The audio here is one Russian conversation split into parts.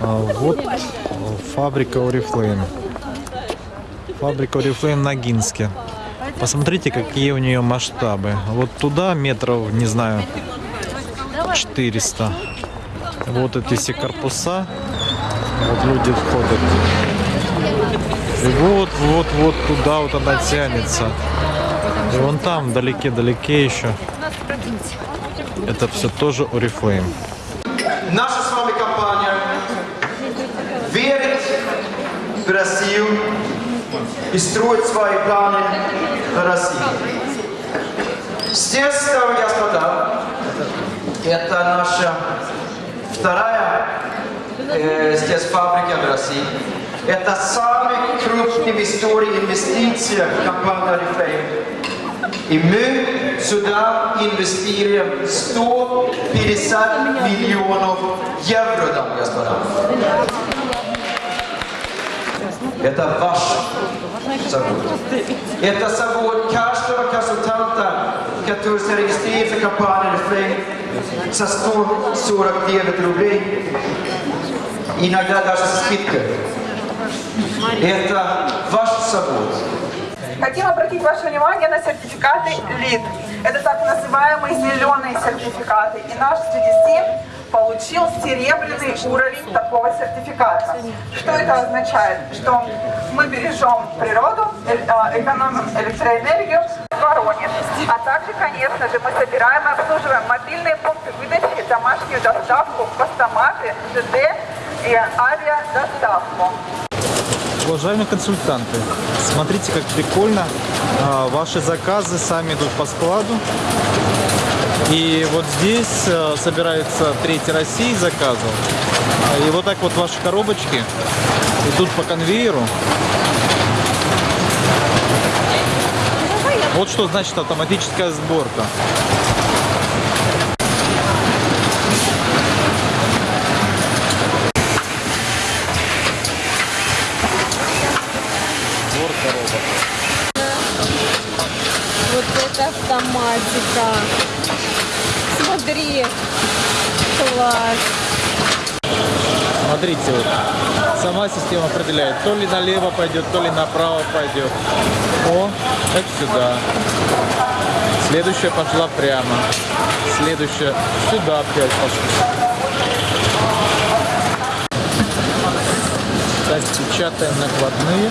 А, Вот фабрика Oriflame. Фабрика Oriflame на Гинске. Посмотрите, какие у нее масштабы. Вот туда метров, не знаю, 400. Вот эти все корпуса. Вот люди входят. И вот, вот, вот туда вот она тянется. И вон там, вдалеке-далеке еще. Это все тоже Oriflame. Наша с вами компания верит в Россию и строит свои планы на Россию. Здесь, дамы и господа, это наша вторая э, здесь фабрика в России. Это самый крупный в истории инвестиция компания Oriflame. И мы сюда инвестируем 150 миллионов евро, дамы и господа. Это ваш завод. Это завод каждого консультанта, который зарегистрировался в компании Reflame за 149 рублей. Иногда даже со скидкой. Это ваш завод. Хотим обратить ваше внимание на сертификаты ЛИД. Это так называемые зеленые сертификаты. И наш CDC получил серебряный уровень такого сертификата. Что это означает? Что мы бережем природу, э- экономим электроэнергию в Воронеж. А также, конечно же, мы собираем и обслуживаем мобильные пункты выдачи, домашнюю доставку, постаматы, ЖД и авиадоставку. Уважаемые консультанты, смотрите, как прикольно. А, Ваши заказы сами идут по складу. И вот здесь э, собирается третья России заказов. А, И вот так вот ваши коробочки идут по конвейеру. Вот что значит автоматическая. Сборка робот. Вот это автоматика. Смотри. Класс. Смотрите, вот, сама система определяет, то ли налево пойдет, то ли направо пойдет. О, это сюда. Следующая пошла прямо. Следующая сюда опять пошла. Так, печатаем накладные.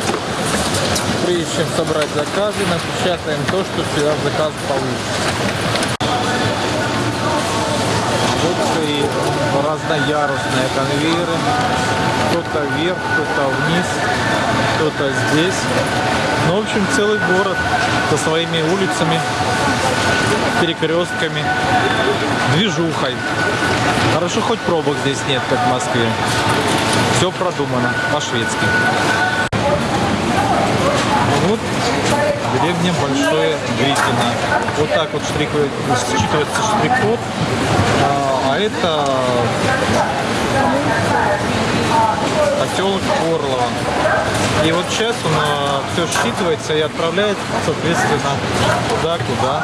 Прежде чем собрать заказы, напечатаем то, что сюда в заказ получится. Вот и разноярусные конвейеры. Кто-то вверх, кто-то вниз, кто-то здесь. Ну, в общем, целый город со своими улицами, перекрестками, движухой. Хорошо, хоть пробок здесь нет, как в Москве. Все продумано по-шведски. Вот деревня Большое Гритино. Вот так вот штрихует- считывается штрих-код. А, а это поселок Орлово. И вот сейчас он все считывается и отправляет, соответственно, туда, куда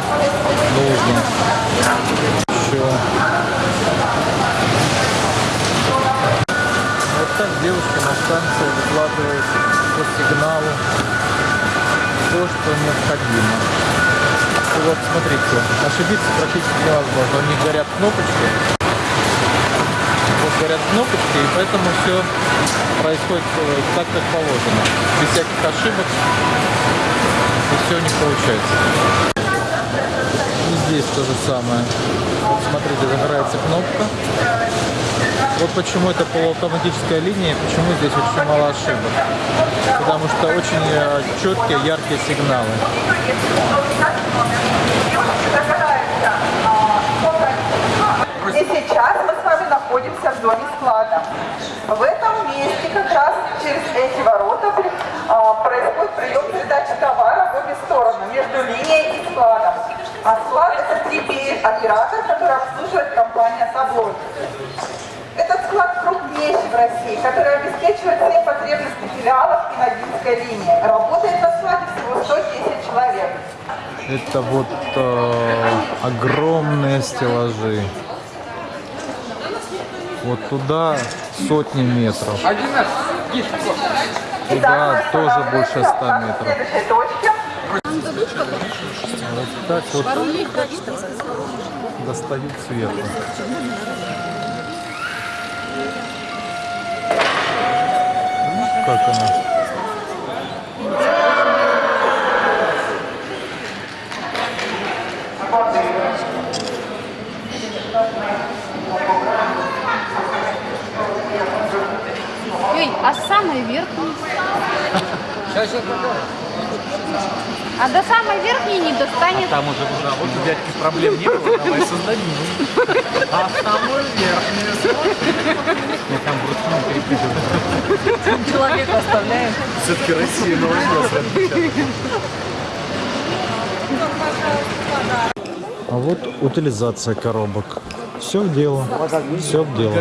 нужно. Еще. Вот так девушка на станции выкладывает по сигналу то, что необходимо. И вот смотрите, ошибиться практически невозможно. У них горят кнопочки. Вот горят кнопочки, и поэтому все происходит э, так, как положено. Без всяких ошибок. И все них получается. И здесь то же самое. Вот смотрите, загорается кнопка. Вот почему это полуавтоматическая линия, почему здесь очень мало ошибок. Потому что очень э, четкие, яркие сигналы. И сейчас зоне склада. В этом месте как раз через эти ворота а, происходит прием передачи товара в обе стороны, между линией и складом. А склад это 3PL-оператор, который обслуживает компания Таблой. Этот склад крупнейший в России, который обеспечивает все потребности филиалов и Ногинской линии. Работает на складе всего 110 человек. Это вот э, огромные стеллажи. Вот туда сотни метров. Туда тоже больше 100 на метров. Вот так вот достают сверху. Как она? А самый верхний? А до самой верхней не достанет. Там уже уже вот у дядьки проблем не было, давай создадим. А самую верхнюю. Я там вручную перепрыгиваю. Человек оставляем. Все-таки Россия новый А вот утилизация коробок. Все в дело. Все в дело.